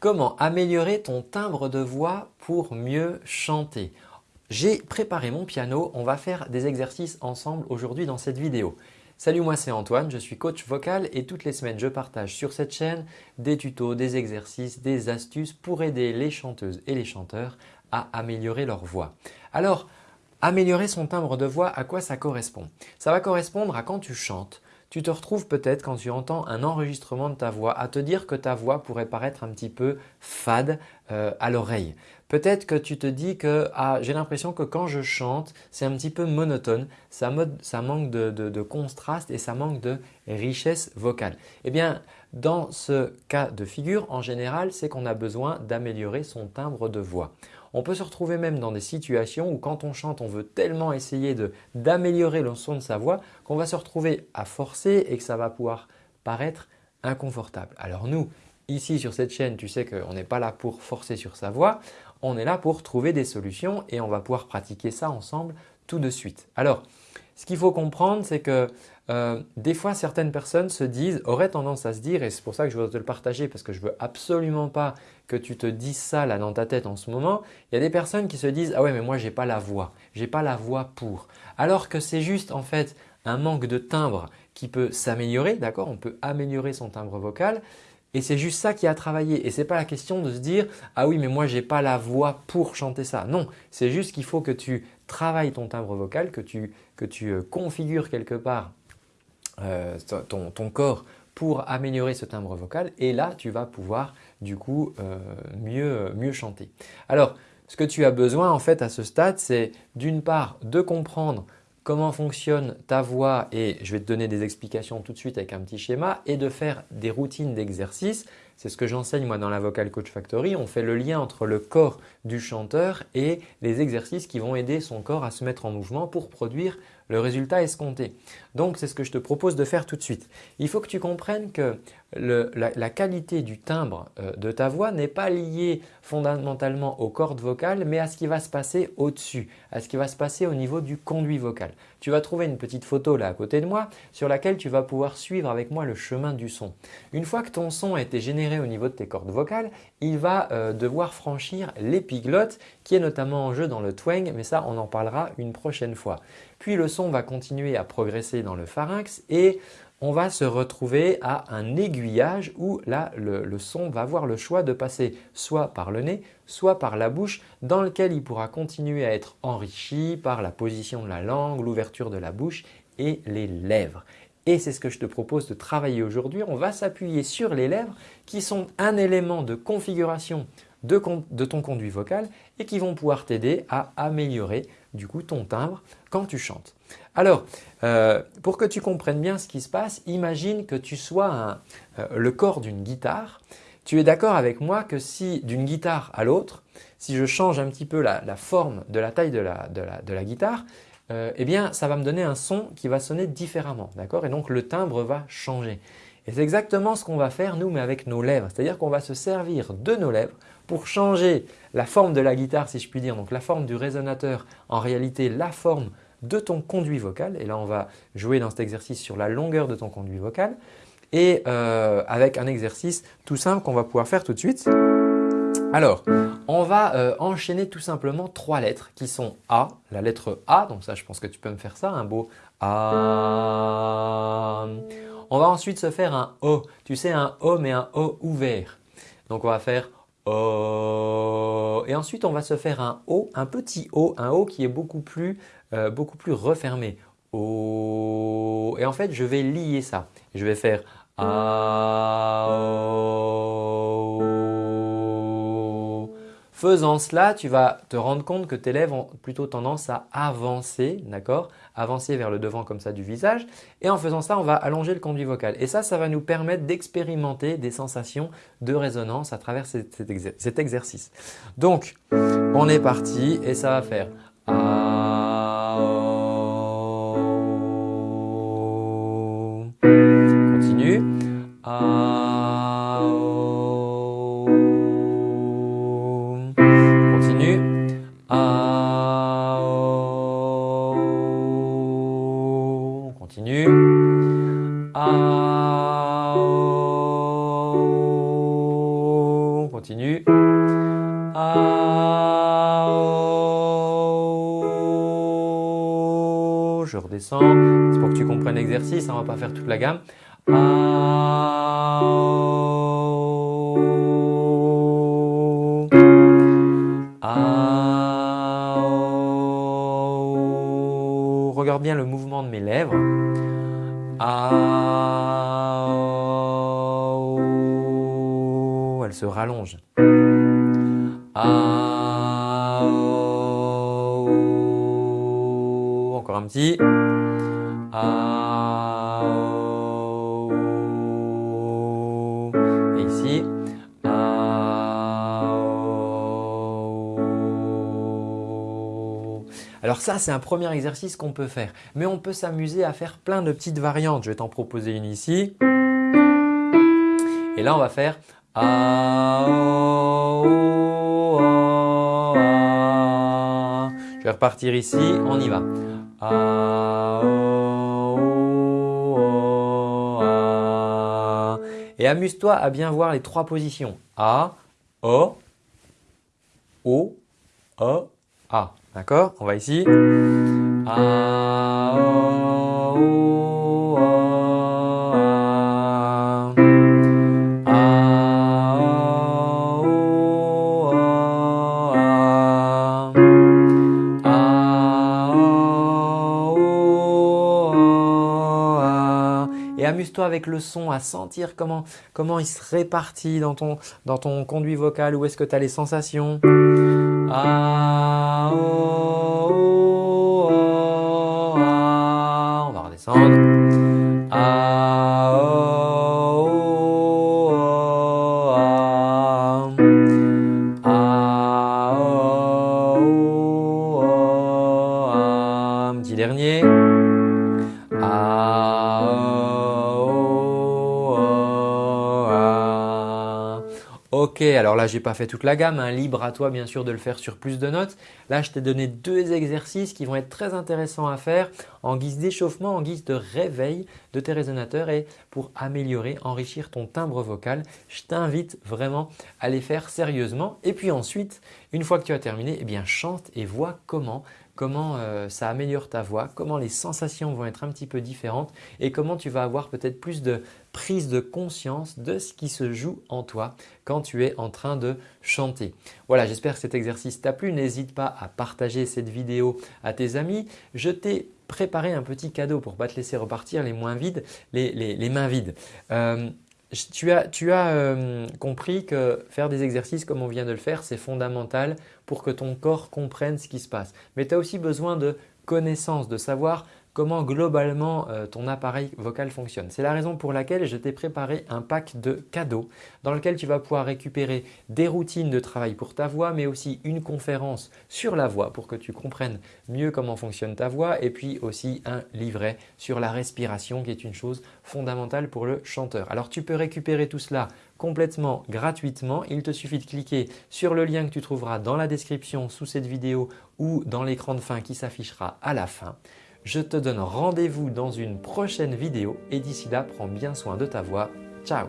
Comment améliorer ton timbre de voix pour mieux chanter? J'ai préparé mon piano, on va faire des exercices ensemble aujourd'hui dans cette vidéo. Salut moi c'est Antoine, je suis coach vocal et toutes les semaines je partage sur cette chaîne des tutos, des exercices, des astuces pour aider les chanteuses et les chanteurs à améliorer leur voix. Alors améliorer son timbre de voix, à quoi ça correspond? Ça va correspondre à quand tu chantes, tu te retrouves peut-être quand tu entends un enregistrement de ta voix à te dire que ta voix pourrait paraître un petit peu fade euh, à l'oreille. Peut-être que tu te dis que ah, j'ai l'impression que quand je chante, c'est un petit peu monotone, ça, manque de, contraste et ça manque de richesse vocale. Eh bien, dans ce cas de figure, en général, c'est qu'on a besoin d'améliorer son timbre de voix. On peut se retrouver même dans des situations où quand on chante, on veut tellement essayer d'améliorer le son de sa voix qu'on va se retrouver à forcer et que ça va pouvoir paraître inconfortable. Alors nous, ici sur cette chaîne, tu sais qu'on n'est pas là pour forcer sur sa voix, on est là pour trouver des solutions et on va pouvoir pratiquer ça ensemble tout de suite. Alors, ce qu'il faut comprendre, c'est que euh, des fois, certaines personnes se disent, auraient tendance à se dire, et c'est pour ça que je veux te le partager parce que je ne veux absolument pas que tu te dises ça là dans ta tête en ce moment, il y a des personnes qui se disent « Ah ouais mais moi je n'ai pas la voix, j'ai pas la voix pour ». Alors que c'est juste en fait un manque de timbre qui peut s'améliorer, d'accord? On peut améliorer son timbre vocal et c'est juste ça qui a travaillé. Et ce n'est pas la question de se dire « Ah oui, mais moi je n'ai pas la voix pour chanter ça ». Non, c'est juste qu'il faut que tu travailles ton timbre vocal, que tu, que tu euh, configures quelque part euh, ton, ton, corps pour améliorer ce timbre vocal et là tu vas pouvoir du coup euh, mieux, mieux chanter. Alors ce que tu as besoin en fait à ce stade c'est d'une part de comprendre comment fonctionne ta voix et je vais te donner des explications tout de suite avec un petit schéma et de faire des routines d'exercice. C'est ce que j'enseigne moi dans la Vocal Coach Factory. On fait le lien entre le corps du chanteur et les exercices qui vont aider son corps à se mettre en mouvement pour produire le résultat escompté. Donc c'est ce que je te propose de faire tout de suite. Il faut que tu comprennes que la, qualité du timbre euh, de ta voix n'est pas liée fondamentalement aux cordes vocales mais à ce qui va se passer au-dessus, à ce qui va se passer au niveau du conduit vocal. Tu vas trouver une petite photo là à côté de moi sur laquelle tu vas pouvoir suivre avec moi le chemin du son. Une fois que ton son a été généré au niveau de tes cordes vocales, il va euh, devoir franchir l'épiglotte qui est notamment en jeu dans le twang mais ça on en parlera une prochaine fois. Puis le son va continuer à progresser dans le pharynx et on va se retrouver à un aiguillage où là le, son va avoir le choix de passer soit par le nez, soit par la bouche dans lequel il pourra continuer à être enrichi par la position de la langue, l'ouverture de la bouche et les lèvres. Et c'est ce que je te propose de travailler aujourd'hui. On va s'appuyer sur les lèvres qui sont un élément de configuration de, ton conduit vocal et qui vont pouvoir t'aider à améliorer du coup ton timbre quand tu chantes. Alors, euh, pour que tu comprennes bien ce qui se passe, imagine que tu sois euh, le corps d'une guitare. Tu es d'accord avec moi que si d'une guitare à l'autre, si je change un petit peu la, forme de la taille de la, guitare, euh, eh bien ça va me donner un son qui va sonner différemment. d'accord? Et donc le timbre va changer. Et c'est exactement ce qu'on va faire nous mais avec nos lèvres. C'est-à-dire qu'on va se servir de nos lèvres pour changer la forme de la guitare si je puis dire, donc la forme du résonateur, en réalité la forme de ton conduit vocal. Et là, on va jouer dans cet exercice sur la longueur de ton conduit vocal et euh, avec un exercice tout simple qu'on va pouvoir faire tout de suite. Alors, on va euh, enchaîner tout simplement trois lettres qui sont A, la lettre A, donc ça je pense que tu peux me faire ça, un beau A. On va ensuite se faire un O, tu sais un O mais un O ouvert. Donc on va faire O. Et ensuite, on va se faire un O, un petit O, un O qui est beaucoup plus, euh, beaucoup plus refermé. O. Et en fait, je vais lier ça. Je vais faire A, Faisant cela, tu vas te rendre compte que tes lèvres ont plutôt tendance à avancer, d'accord? Avancer vers le devant comme ça du visage. Et en faisant ça, on va allonger le conduit vocal. Et ça, ça va nous permettre d'expérimenter des sensations de résonance à travers cet, exercice. Donc, on est parti et ça va faire Je redescends. C'est pour que tu comprennes l'exercice. On ne va pas faire toute la gamme. Ah. Ah, oh. Regarde bien le mouvement de mes lèvres. Ah, oh. Elle se rallonge. Ah, oh. Et ici. Ah, oh. Alors ça, c'est un premier exercice qu'on peut faire. Mais on peut s'amuser à faire plein de petites variantes. Je vais t'en proposer une ici. Et là, on va faire ah, oh. Je vais repartir ici, on y va. Ah, oh, oh, ah. Et amuse-toi à bien voir les trois positions. A, O, O, O, A. D'accord? On va ici. A, O, amuse-toi avec le son à sentir comment, comment il se répartit dans ton, dans ton conduit vocal, où est-ce que tu as les sensations. On va redescendre. A, O, O, A. A, O, O, A. Un petit dernier. Alors là, j'ai pas fait toute la gamme. hein. Libre à toi, bien sûr, de le faire sur plus de notes. Là, je t'ai donné deux exercices qui vont être très intéressants à faire en guise d'échauffement, en guise de réveil de tes résonateurs et pour améliorer, enrichir ton timbre vocal. Je t'invite vraiment à les faire sérieusement. Et puis ensuite, une fois que tu as terminé, eh bien, chante et vois comment comment euh, ça améliore ta voix, comment les sensations vont être un petit peu différentes et comment tu vas avoir peut-être plus de prise de conscience de ce qui se joue en toi quand tu es en train de chanter. Voilà, j'espère que cet exercice t'a plu. N'hésite pas à partager cette vidéo à tes amis. Je t'ai préparé un petit cadeau pour ne pas te laisser repartir les, moins vides, les, mains vides. Euh, tu as, euh, compris que faire des exercices comme on vient de le faire, c'est fondamental pour que ton corps comprenne ce qui se passe. Mais tu as aussi besoin de connaissances, de savoir comment globalement euh, ton appareil vocal fonctionne. C'est la raison pour laquelle je t'ai préparé un pack de cadeaux dans lequel tu vas pouvoir récupérer des routines de travail pour ta voix mais aussi une conférence sur la voix pour que tu comprennes mieux comment fonctionne ta voix et puis aussi un livret sur la respiration qui est une chose fondamentale pour le chanteur. Alors tu peux récupérer tout cela complètement gratuitement. Il te suffit de cliquer sur le lien que tu trouveras dans la description sous cette vidéo ou dans l'écran de fin qui s'affichera à la fin. Je te donne rendez-vous dans une prochaine vidéo et d'ici là, prends bien soin de ta voix. Ciao